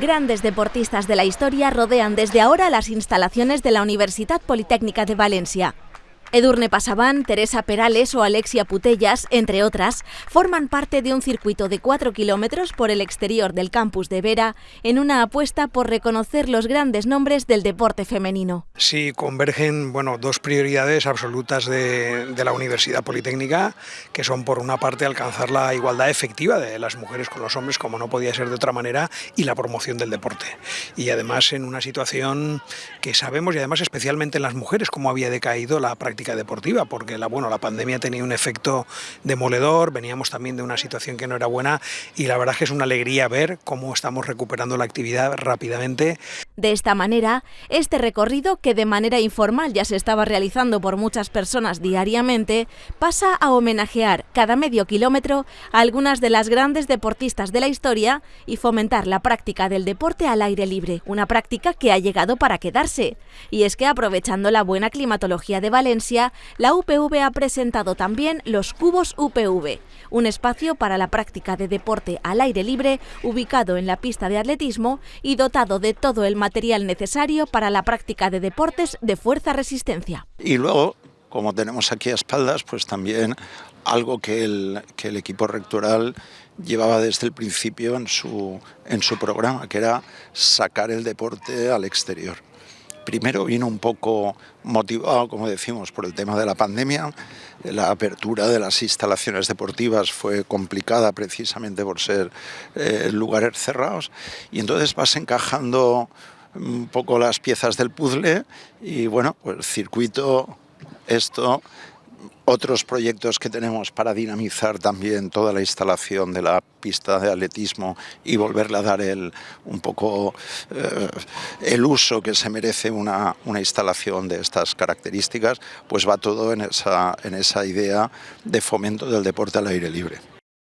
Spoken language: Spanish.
Grandes deportistas de la historia rodean desde ahora las instalaciones de la Universidad Politécnica de Valencia. Edurne Pasabán, Teresa Perales o Alexia Putellas, entre otras, forman parte de un circuito de 4 kilómetros por el exterior del campus de Vera en una apuesta por reconocer los grandes nombres del deporte femenino. Sí, convergen bueno, dos prioridades absolutas de, de la Universidad Politécnica, que son por una parte alcanzar la igualdad efectiva de las mujeres con los hombres, como no podía ser de otra manera, y la promoción del deporte. Y además en una situación que sabemos, y además especialmente en las mujeres, cómo había decaído la deportiva, porque la, bueno, la pandemia tenía un efecto demoledor, veníamos también de una situación que no era buena y la verdad es que es una alegría ver cómo estamos recuperando la actividad rápidamente. De esta manera, este recorrido, que de manera informal ya se estaba realizando por muchas personas diariamente, pasa a homenajear cada medio kilómetro a algunas de las grandes deportistas de la historia y fomentar la práctica del deporte al aire libre, una práctica que ha llegado para quedarse. Y es que aprovechando la buena climatología de Valencia, la UPV ha presentado también los Cubos UPV, un espacio para la práctica de deporte al aire libre ubicado en la pista de atletismo y dotado de todo el material necesario para la práctica de deportes de fuerza-resistencia. Y luego, como tenemos aquí a espaldas, pues también algo que el, que el equipo rectoral llevaba desde el principio en su, en su programa, que era sacar el deporte al exterior. Primero vino un poco motivado, como decimos, por el tema de la pandemia. La apertura de las instalaciones deportivas fue complicada precisamente por ser eh, lugares cerrados y entonces vas encajando un poco las piezas del puzzle y bueno, pues circuito, esto otros proyectos que tenemos para dinamizar también toda la instalación de la pista de atletismo y volverle a dar el, un poco eh, el uso que se merece una, una, instalación de estas características, pues va todo en esa, en esa idea de fomento del deporte al aire libre.